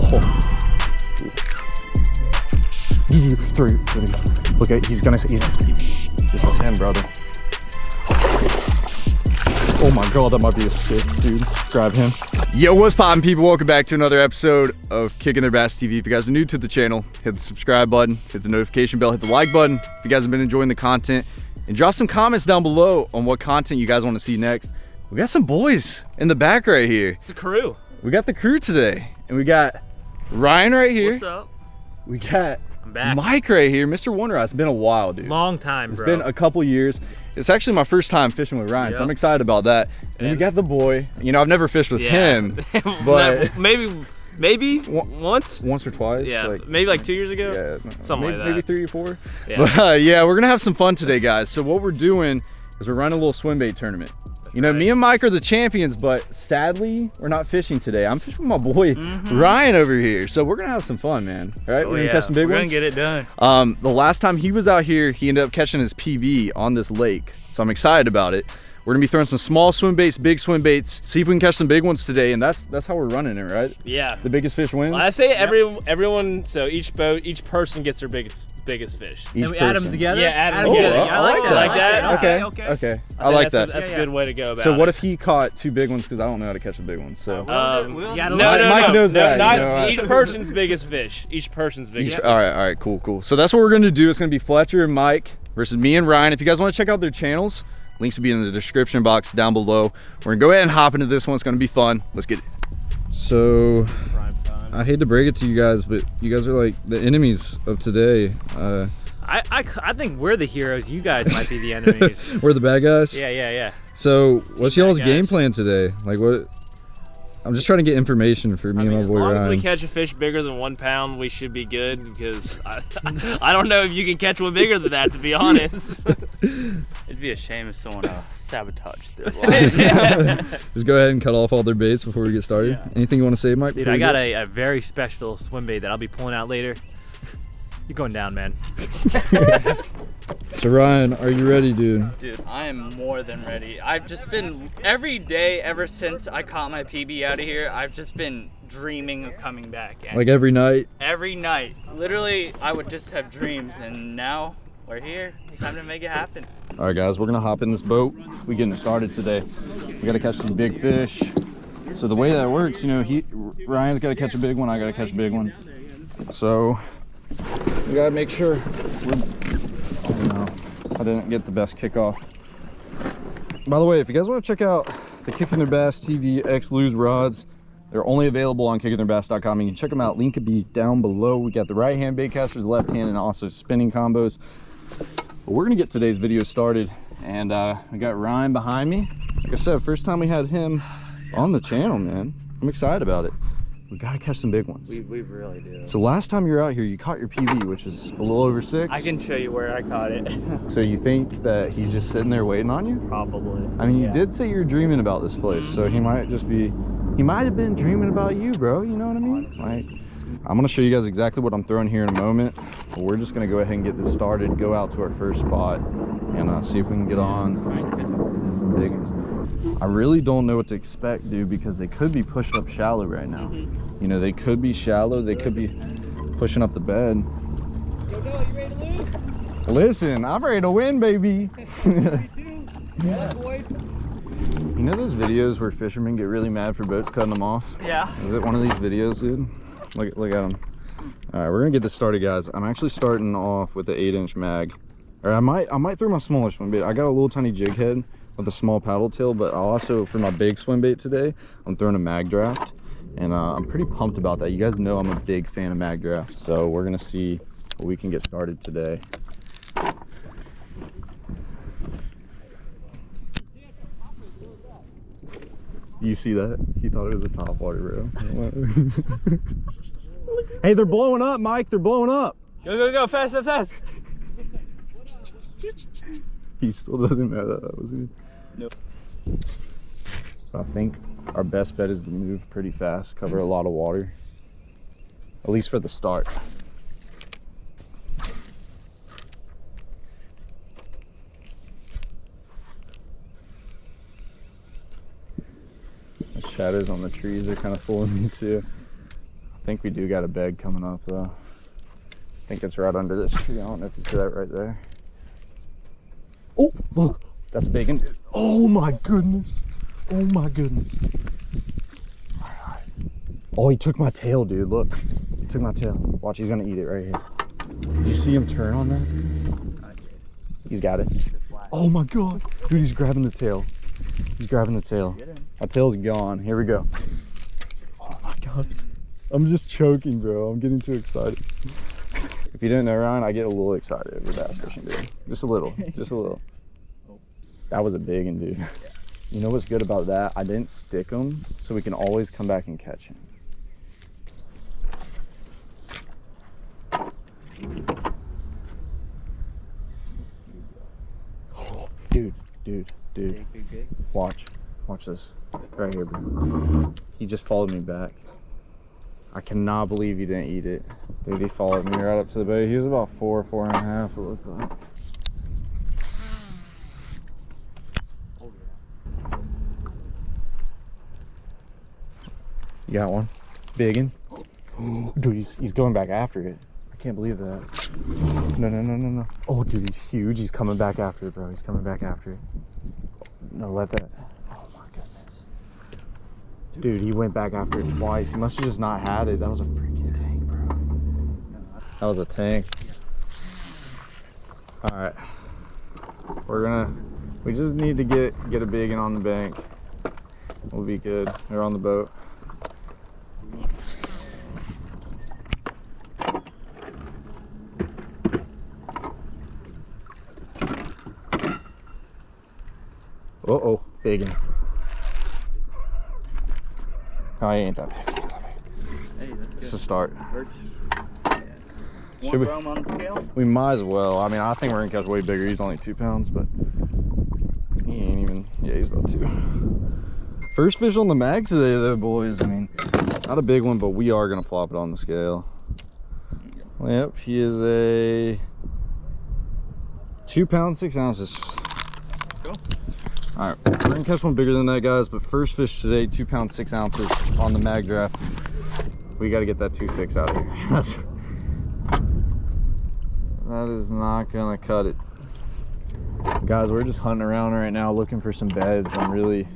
Oh. Three. Look at he's gonna he's this is him, brother. Oh my god, that might be a six, dude. Grab him. Yo, what's poppin' people? Welcome back to another episode of Kicking Their Bass TV. If you guys are new to the channel, hit the subscribe button, hit the notification bell, hit the like button. If you guys have been enjoying the content, and drop some comments down below on what content you guys want to see next. We got some boys in the back right here. It's the crew. We got the crew today, and we got Ryan right here. What's up? We got I'm back. Mike right here, Mr. Wonder Eye. It's been a while, dude. Long time, It's bro. been a couple years. It's actually my first time fishing with Ryan, so I'm excited about that. And we got the boy. You know, I've never fished with Yeah. him, but maybe, maybe once. once or twice. Yeah, like, maybe like two years ago. yeah, Something maybe, like that. maybe three or four. Yeah. But uh, yeah, we're gonna have some fun today, guys. So what we're doing is we're running a little swim bait tournament. you know, right. me and Mike are the champions, but sadly, we're not fishing today. I'm fishing with my boy Mhm. Ryan over here. So we're gonna have some fun, man. All right, Oh, we're gonna yeah. catch some big We're ones. gonna get it done. Um, the last time he was out here, he ended up catching his PB on this lake. So I'm excited about it. We're gonna be throwing some small swim baits, big swim baits, see if we can catch some big ones today. And that's that's how we're running it, right? Yeah. The biggest fish wins. I say every everyone. So each boat, each person gets their biggest biggest fish. Each and we add them together? Yeah, add 'em Oh, together. I, I like that. I like that? Okay, Okay, okay. okay. I like that's that. A, that's Yeah, a yeah. good way to go about So what it. if he caught two big ones? Because I don't know how to catch the big ones. So Um, We'll- no, yeah, no, Mike- no, Mike no, knows no, that, not you know. each person's biggest fish. Each person's Each- biggest. all right, all right, cool, cool. So that's what we're gonna do. It's gonna be Fletcher and Mike versus me and Ryan. If you guys want to check out their channels, links will be in the description box down below. We're gonna go ahead and hop into this one. It's gonna be fun. Let's get it. So I hate to break it to you guys, but you guys are like the enemies of today. Uh, I, I, I think we're the heroes. You guys might be the enemies. we're the bad guys. yeah, yeah, yeah. So what's y'all's game plan today? Like what? I'm just trying to get information for me I mean, and my boy. as boy long as we catch a fish bigger than one pound, we should be good. Because I, I don't know if you can catch one bigger than that, to be honest. It'd be a shame if someone uh, sabotaged their life. just go ahead and cut off all their baits before we get started. Yeah. Anything you want to say, Mike? Dude, I got a, a very special swim bait that I'll be pulling out later. You're going down, man. So Ryan, are you ready, dude? Dude, I am more than ready. I've just been, every day ever since I caught my PB out of here, I've just been dreaming of coming back. And Like every night. every night, literally, I would just have dreams, and now we're here. It's time to make it happen. All right, guys, we're gonna hop in this boat. We getting it started today. We gotta catch some big fish. So the way that works, you know, he Ryan's gotta catch a big one. I gotta catch a big one. So we gotta make sure. Oh no, I didn't get the best kickoff. By the way, if you guys want to check out the Kicking Their Bass TV X Lew's rods, they're only available on kickingtheirbass.com. You can check them out. Link could be down below. We got the right hand bait casters, left hand, and also spinning combos. But we're gonna get today's video started, and uh, we got Ryan behind me. Like I said, first time we had him on the channel, man. I'm excited about it. We gotta catch some big ones. We, we really do. So last time you were out here, you caught your PB, which is a little over six. I can show you where I caught it. So you think that he's just sitting there waiting on you? Probably. I mean, you Yeah. did say you were dreaming about this place, so he might just be, he might have been dreaming about you, bro. You know what I mean? Like, I'm gonna show you guys exactly what I'm throwing here in a moment. But we're just gonna go ahead and get this started, go out to our first spot, and uh, see if we can get on. I really don't know what to expect, dude, because they could be pushed up shallow right now. You know, they could be shallow, they could be pushing up the bed. Yo, Bill, you ready to lose? Listen, I'm ready to win, baby. You know those videos where fishermen get really mad for boats cutting them off? Yeah. Is it one of these videos, dude? Look, look at them. All right, we're gonna get this started, guys. I'm actually starting off with the eight-inch mag. Or I might, I might throw my smaller swim bait. I got a little tiny jig head with a small paddle tail, but I'll also, for my big swim bait today, I'm throwing a mag draft. And uh, I'm pretty pumped about that. You guys know I'm a big fan of mag draft. So we're gonna see what we can get started today. You see that? He thought it was a top water, bro. hey, they're blowing up, Mike. They're blowing up. Go, go, go, fast, fast, fast. He still doesn't know that that was me. Nope. I think our best bet is to move pretty fast, cover a lot of water. At least for the start. The shadows on the trees are kind of fooling me too. I think we do got a bed coming up though. I think it's right under this tree. I don't know if you see that right there. Oh, look, that's a big one. Oh my goodness. Oh my goodness. All right. Oh, he took my tail, dude. Look, he took my tail. Watch, he's gonna eat it right here. Did you see him turn on that? He's got it. Oh my god. Dude, he's grabbing the tail. He's grabbing the tail. My tail's gone. Here we go. Oh my god. I'm just choking, bro. I'm getting too excited. If you didn't know, Ryan, I get a little excited over bass fishing, dude. Just a little. Just a little. That was a big one, dude. You know what's good about that? I didn't stick them, so we can always come back and catch him. Dude, dude, dude. Watch. Watch this. Right here, bro. He just followed me back. I cannot believe he didn't eat it. Dude, he followed me right up to the boat. He was about four, four and a half, it looked like. You got one? Big one? Dude, he's, he's going back after it. I can't believe that. No, no, no, no, no. Oh, dude, he's huge. He's coming back after it, bro. He's coming back after it. No, let that. Dude, he went back after it twice. He must have just not had it. That was a freaking tank, bro. That was a tank. All right. We're gonna, we just need to get, get a big one on the bank. We'll be good. They're on the boat. Uh oh, big one. Oh, he ain't that big. He ain't that big. Hey, It's a start. Birch. Should we- we throw him on the scale? We might as well. I mean, I think we're gonna catch way bigger. He's only two pounds, but he ain't even. Yeah, he's about two. First fish on the mag today, though, boys. I mean, not a big one, but we are gonna flop it on the scale. Yep, he is a two pound six ounces. All right, we're gonna catch one bigger than that, guys. But first fish today, two pound six ounces on the mag draft. We got to get that two six out of here. That's that is not gonna cut it. Guys, we're just hunting around right now looking for some beds. I'm really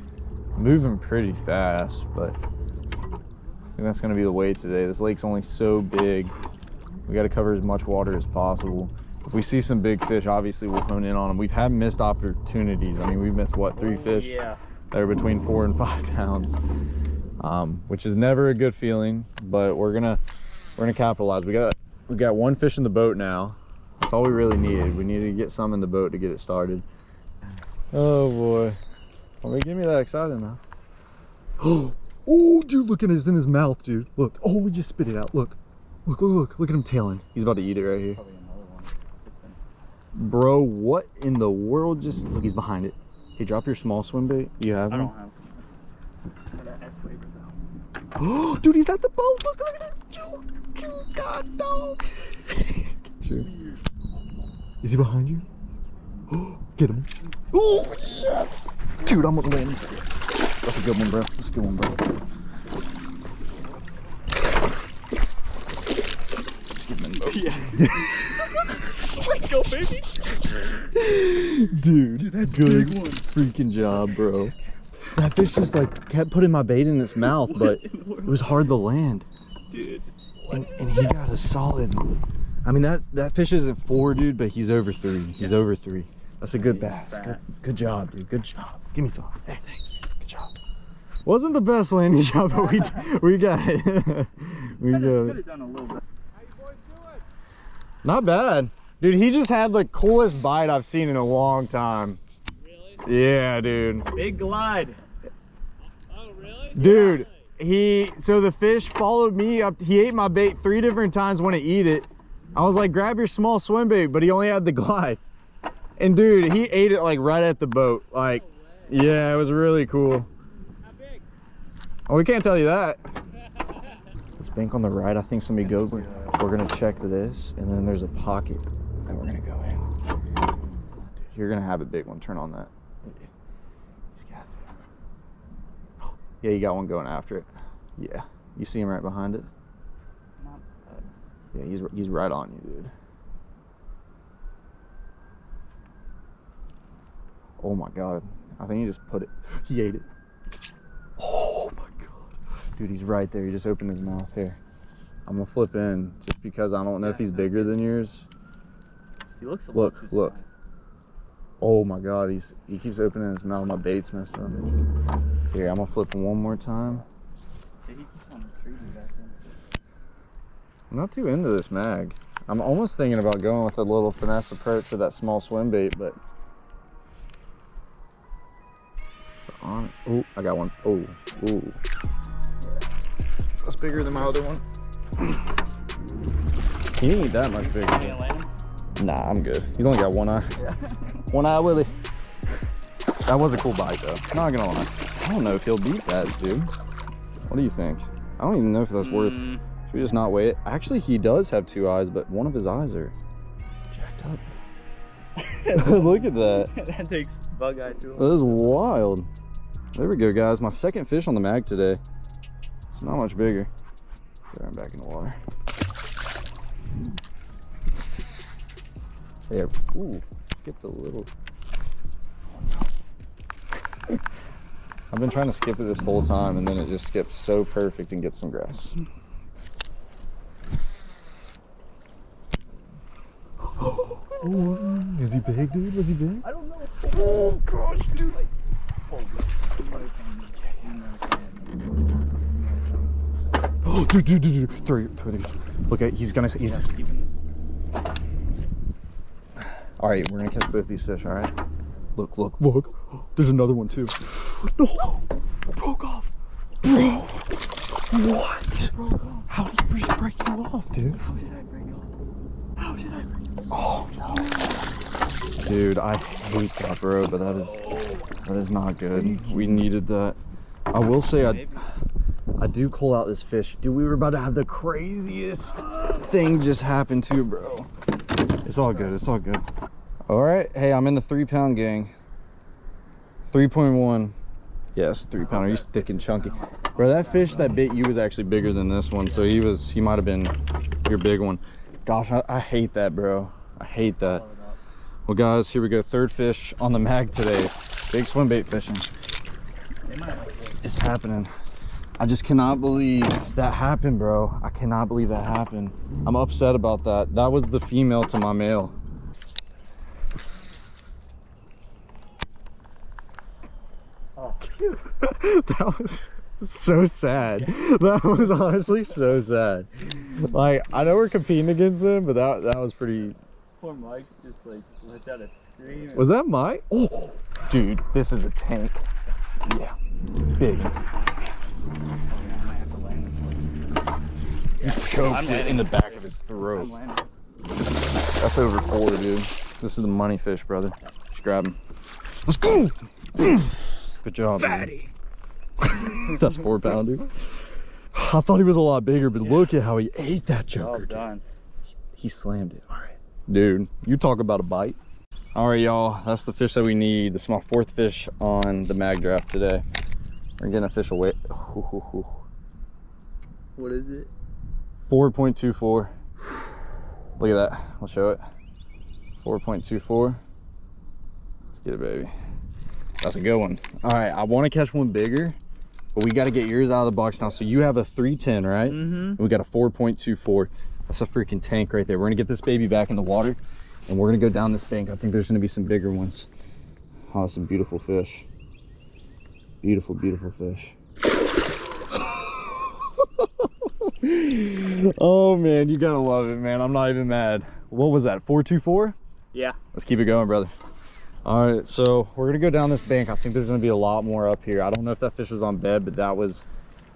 moving pretty fast, but I think that's gonna be the way today. This lake's only so big. We gotta cover as much water as possible. If we see some big fish, obviously we'll hone in on them. We've had missed opportunities. I mean, we've missed what, three fish Yeah. that are between four and five pounds, um, which is never a good feeling. But we're gonna we're gonna capitalize. We got we got one fish in the boat now. That's all we really needed. We needed to get some in the boat to get it started. Oh boy, well, get me that excited now. oh, dude, look at his in his mouth, dude. Look. Oh, he just spit it out. Look, look, look, look. Look at him tailing. He's about to eat it right here. Bro, what in the world just look? He's behind it. Hey, drop your small swim bait. You have I one? don't have some. Got that S waiver though. Oh, dude, he's at the boat. Look, look at that. Dude, dude, God, dog. Sure. Is he behind you? Oh, get him. Oh, yes. Dude, I'm gonna land. That's a good one, bro. That's a good one, bro. Let's get him in. Yeah. Let's go, baby. Dude, that's a good freaking job, bro. That fish just like kept putting my bait in its mouth, but it was hard to land. Dude. And, and he got a solid. I mean that that fish isn't four, dude, but he's over three. He's over three. That's a good bass. Good, good job, dude. Good job. Give me some. Hey, thank you. Good job. Wasn't the best landing job, but we we got it. we got Could it. have done a little bit. Not bad, dude. He just had the coolest bite I've seen in a long time. Really? Yeah, dude. Big glide. Oh, really? Dude, he so the fish followed me up. He ate my bait three different times when to eat it. I was like, grab your small swim bait, but he only had the glide. And dude, he ate it like right at the boat. Like, yeah, it was really cool. How big? Oh, we can't tell you that. This bank on the right, I think somebody go. We're, we're gonna check this, and then there's a pocket we're gonna go in. You're gonna have a big one. Turn on that. He's got to. Yeah, you got one going after it. Yeah, you see him right behind it. Yeah, he's he's right on you, dude. Oh my god. I think he just put it. He ate it. Oh my god. Dude, he's right there. He just opened his mouth here. I'm gonna flip in just because I don't know if he's bigger than yours. He looks a Look, little look. Oh my god, he's he keeps opening his mouth. My bait's messed up. Here, I'm gonna flip him one more time. Yeah, he keeps on treating back then. I'm not too into this mag. I'm almost thinking about going with a little finesse approach with that small swim bait, but it's on. Oh, I got one. Oh, ooh. That's bigger than my other one. He ain't that much bigger. You gonna land him? Nah, I'm good. He's only got one eye. one eye, Willie. That was a cool bite, though. Not gonna lie. I don't know if he'll beat that, dude. What do you think? I don't even know if that's worth. Mm, Should we just not wait? Actually, he does have two eyes, but one of his eyes are jacked up. Look at that. that takes bug eye to him. That is wild. There we go, guys. My second fish on the mag today. It's not much bigger. Him back in the water. There. Ooh, skipped a little. I've been trying to skip it this whole time, and then it just skips so perfect and gets some grass. Is he big, dude? Was he big? I don't know. Oh gosh, dude. Oh, dude, dude, dude, dude. Throw, throw these. Look at, he's gonna, he's. All right, we're gonna catch both these fish. All right. Look, look, look. There's another one too. No, broke off. Bro, what? How did you break you off, dude? How did I break off? How did I break Oh no. Dude, I hate that, bro, but that is that is not good. We needed that. I will say I I do call out this fish. Dude, we were about to have the craziest thing just happen too, bro. It's all good. It's all good. All right. Hey, I'm in the three pound gang. 3.1. Yes, three pounder. He's thick and chunky. Bro, that fish that bit you was actually bigger than this one. So he was, he might have been your big one. Gosh, I, I hate that, bro. I hate that. Well, guys, here we go. Third fish on the mag today. Big swim bait fishing. It's happening. I just cannot believe that happened, bro. I cannot believe that happened. I'm upset about that. That was the female to my male. Oh, that was so sad. That was honestly so sad. Like, I know we're competing against him, but that that was pretty. poor Mike just like let out a scream. Was that Mike? Oh, dude, this is a tank. Yeah, big. I might have to land him. You choked I'm it landing. in the back of his throat. That's over four, dude. This is the money fish, brother. Just grab him. Let's go. Good job, Fatty. That's four pounder. I thought he was a lot bigger, but look at how he ate that Well joker. dude. done. He slammed it. All right, dude. You talk about a bite. All right, y'all. That's the fish that we need. This is my fourth fish on the mag draft today. We're getting a fish away. What is it? 4.24. Look at that. I'll show it. 4.24. Get it, baby. That's a good one. All right, I want to catch one bigger, but we got to get yours out of the box now. So you have a 310, right? Mm-hmm. We got a 4.24. That's a freaking tank right there. We're gonna get this baby back in the water, and we're gonna go down this bank. I think there's gonna be some bigger ones. Oh, some beautiful fish. Beautiful, beautiful fish. oh man, you gotta love it, man. I'm not even mad. What was that? 424? Yeah. Let's keep it going, brother. All right, so we're gonna go down this bank. I think there's gonna be a lot more up here. I don't know if that fish was on bed, but that was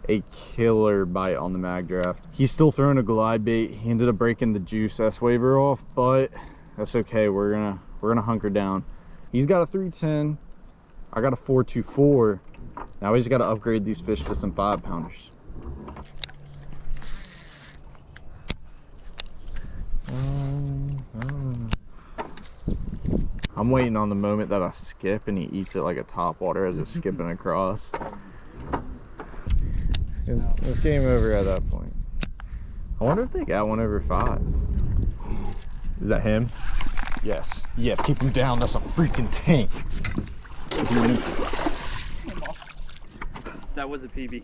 a killer bite on the mag draft. He's still throwing a glide bait. He ended up breaking the juice S waver off, but that's okay. We're gonna we're gonna hunker down. He's got a 310. I got a 424. Now we just gotta upgrade these fish to some five pounders. Mm, mm. I'm waiting on the moment that I skip and he eats it like a top water as it's skipping across. It's, it's game over at that point. I wonder if they got one over five. Is that him? Yes. Yes, keep him down. That's a freaking tank. Is he winning? That was a PB.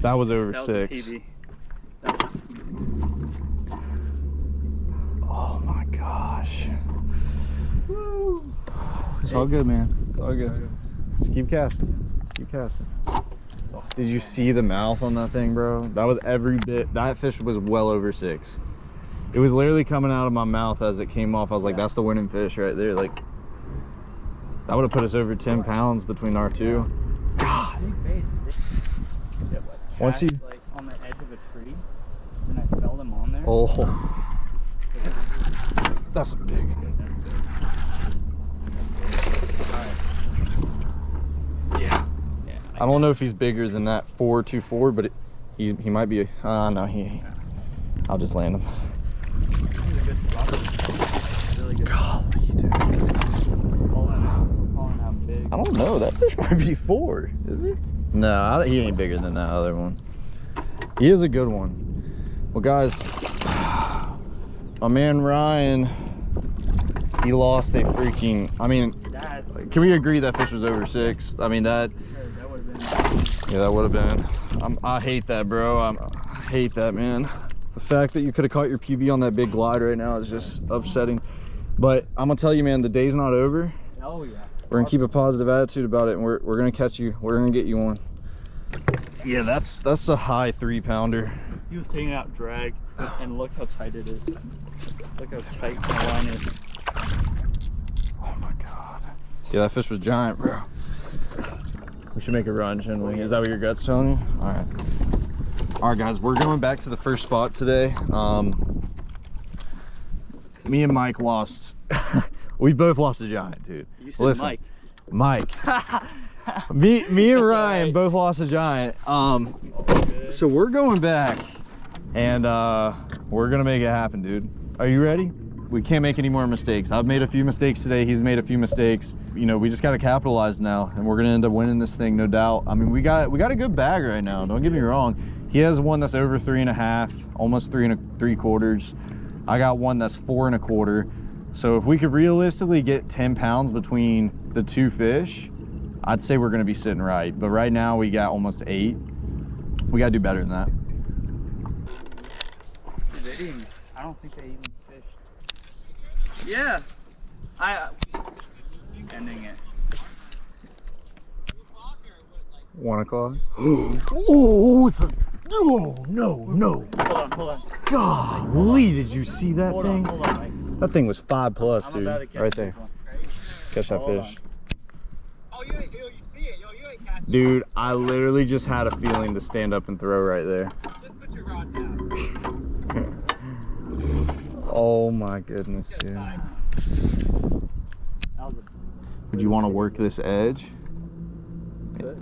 That was over That was six. a PB. My gosh. It's all good, man. It's all good. Just keep casting. Keep casting. Did you see the mouth on that thing, bro? That was every bit. That fish was well over six. It was literally coming out of my mouth as it came off. I was like, that's the winning fish right there. Like, that would have put us over 10 pounds between our two. Once you- like on the edge of a tree, and I felt him on there. Oh. That's a big. Yeah. Yeah, I don't know if he's bigger than that 424, but it, he he might be. Uh, no, he. I'll just land him. he's a good spot. Really good. Golly, dude. Calling, calling out big. I don't know. That fish might be four. Is he? No, I, he ain't bigger than that other one. He is a good one. Well, guys, my man Ryan, he lost a freaking. I mean, That, can we agree that fish was over six? I mean that. that would have been. Yeah, that would have been. I'm, I hate that, bro. I'm, I hate that, man. The fact that you could have caught your PB on that big glide right now is just upsetting. But I'm gonna tell you, man, the day's not over. Oh yeah. We're gonna keep a positive attitude about it, and we're, we're gonna catch you. We're gonna get you one. Yeah, that's that's a high three pounder. He was taking out drag, and look how tight it is. Look how tight my line is. Oh my god. Yeah, that fish was giant, bro. We should make a run, shouldn't we? Is that what your gut's telling you? All right. All right, guys, we're going back to the first spot today. Um, me and Mike lost. we both lost a giant, dude. You said Listen, Mike. Mike. me, me and Ryan alright. both lost a giant. Um, so we're going back, and uh, we're gonna make it happen, dude. Are you ready? We can't make any more mistakes. I've made a few mistakes today. He's made a few mistakes. You know, we just gotta capitalize now, and we're gonna end up winning this thing, no doubt. I mean, we got we got a good bag right now. Don't get me wrong. He has one that's over three and a half, almost three and a, three quarters. I got one that's four and a quarter. So if we could realistically get 10 pounds between the two fish, I'd say we're gonna be sitting right. But right now we got almost eight. We gotta do better than that. I don't think they even. Yeah. I. Ending it. One o'clock. oh, it's a. Oh no, no! Hold on, hold on. Golly, did you see that Hold on, thing? hold on, That thing was five plus, I'm dude. about to catch Right there. one. Catch that Hold fish. Oh, you ain't, you it, yo, you ain't Dude, I literally just had a feeling to stand up and throw right there. it. Just put your rod down. Oh my goodness, dude. Would you want to work this edge?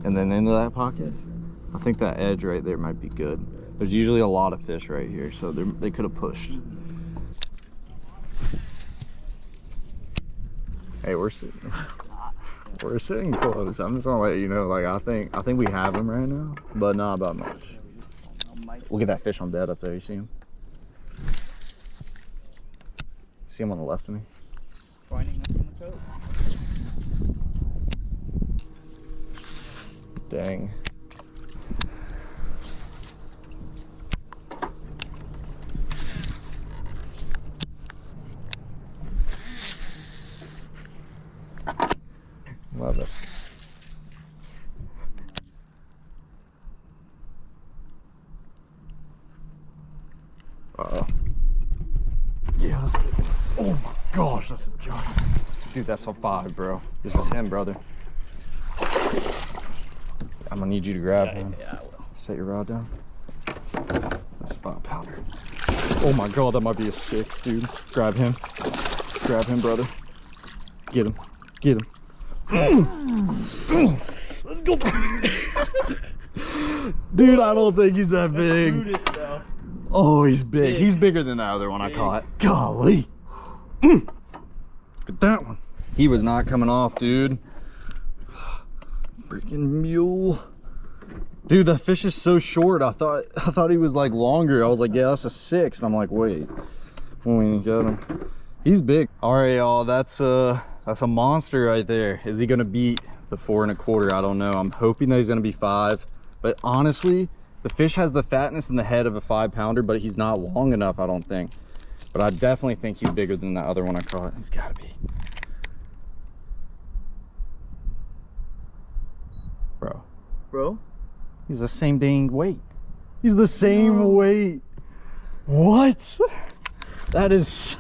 And then into that pocket? I think that edge right there might be good. There's usually a lot of fish right here, so they're- could have pushed. Hey, we're sitting. We're sitting close. I'm just gonna let you know. Like I think, I think we have him right now, but not about much. Look at that fish on bed up there. You see him? See him on the left of me? Finding us in the coat. Dang. Love it. Uh-oh. Yeah, that's Oh my gosh, that's a giant. Dude, that's a five, bro. This is him, brother. I'm gonna need you to grab Yeah, him. yeah, I will. Set your rod down. That's a five pounder. Oh my god, that might be a six, dude. Grab him. Grab him, brother. Get him. Get him. Let's go. dude, I don't think he's that big. Oh, he's big. Big. He's bigger than the other one I caught. Golly. Look at that one. He was not coming off, dude. Freaking mule. Dude, the fish is so short. I thought I thought he was like longer. I was like, yeah, that's a six. And I'm like, wait, when we got him, he's big. All right, y'all, that's uh that's a monster right there. Is he gonna beat the four and a quarter? I don't know. I'm hoping that he's gonna be five. But honestly, the fish has the fatness in the head of a five pounder, but he's not long enough, I don't think. But I definitely think he's bigger than the other one I caught. He's gotta be. Bro. Bro? He's the same dang weight. He's the same weight. What? That is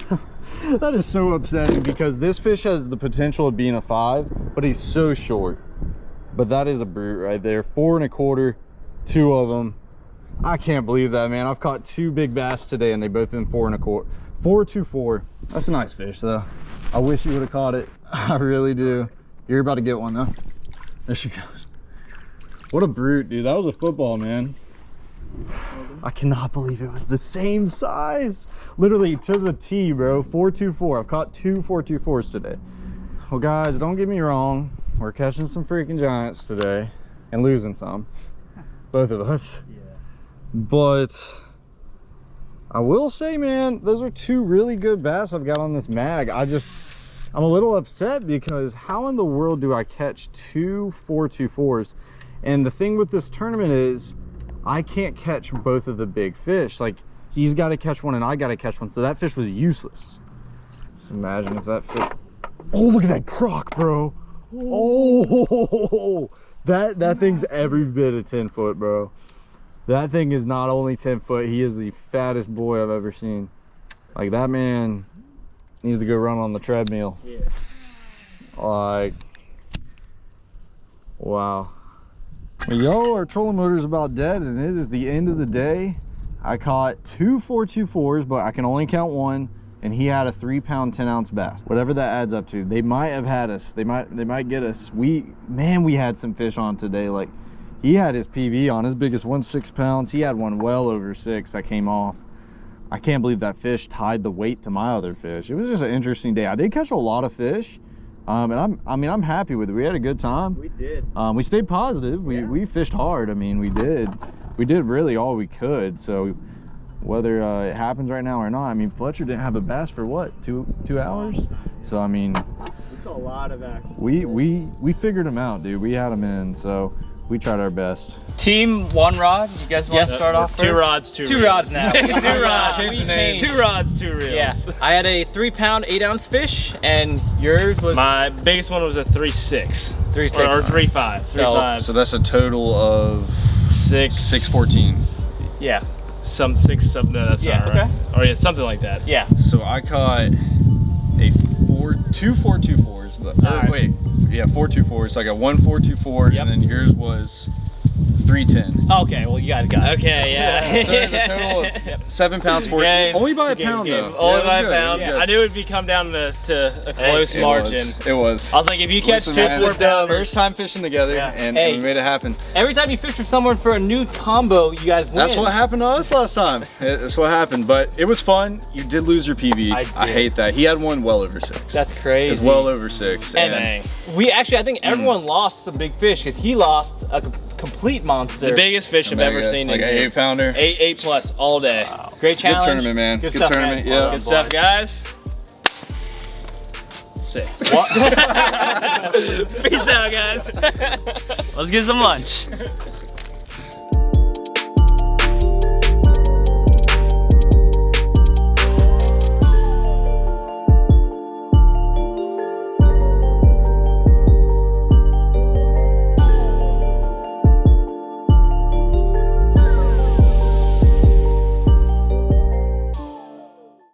that is so upsetting because this fish has the potential of being a five, but he's so short. But that is a brute right there. Four and a quarter, two of them. I can't believe that, man. I've caught two big bass today and they both been four and a quarter. Four, two, four. That's a nice fish though. I wish you would have caught it. I really do. You're about to get one though. There she goes. What a brute, dude. That was a football, man. I cannot believe it was the same size. Literally to the T, bro. 424. I've caught two 424s today. Well, guys, don't get me wrong. We're catching some freaking giants today and losing some. Both of us. Yeah. But I will say, man, those are two really good bass I've got on this mag. I just, I'm a little upset because how in the world do I catch two 424s? And the thing with this tournament is I can't catch both of the big fish. Like he's got to catch one and I got to catch one. So that fish was useless. Just imagine if that fish, oh, look at that croc, bro. Oh, that, that thing's every bit of 10 foot, bro. That thing is not only 10 foot, he is the fattest boy I've ever seen. Like that man needs to go run on the treadmill. Yeah. Like, wow. Well, yo, our trolling motor is about dead and it is the end of the day. I caught two 424s, but I can only count one and he had a three pound 10 ounce bass whatever that adds up to they might have had us they might they might get us we man we had some fish on today like he had his pb on his biggest one six pounds. He had one well over six that came off. I can't believe that fish tied the weight to my other fish. It was just an interesting day. I did catch a lot of fish um, and i'm i mean i'm happy with it. We had a good time. We did. um, we stayed positive. We Yeah. we fished hard. I mean we did we did really all we could. So whether uh, it happens right now or not i mean fletcher didn't have a bass for what two two hours? So i mean saw a lot of action. we we we figured him out dude. We had him in. So we tried our best Team one rod. You guys want to start off Two first? rods, two Two reels. rods now. two rods. Change the name. Two rods, two reels. Yeah, I had a three pound, eight ounce fish, and yours was My biggest one was a three six. three six. Or, or three five. Three So- five. that's a total of six. 614 Yeah, Some six. Some. No, that's Yeah, not right. okay. Or yeah, something like that. yeah. so i caught a four two four two fours but or, Alright. wait yeah four two fours so i got one four two four Yep. and then yours was 310 Okay, well you got it. Got it. Okay. Yeah. So a total of seven pounds, four. Game. Only by a Game, pound game. though. Only Yeah, by a it pound. good. I knew it'd be come down to, to a close It margin. Was. It was. I was like, if you catch Listen, two man, four pounders, First time fishing together, Yeah. and, Hey. we made it happen. Every time you fish with someone for a new combo, you guys win. That's what happened to us last time. That's what happened, but it was fun. You did lose your PB. I did. hate that. He had one well over six. That's crazy. It was well over six. And And, we actually, I think everyone lost some big fish because he lost a complete monster. the biggest fish I've ever Like a- seen. like in an eight pounder. Eight, eight plus all day. Great challenge. Good tournament, man. Good, stuff, tournament. man. Yeah. Good stuff, guys. Sick. Peace out, guys. Let's get some lunch.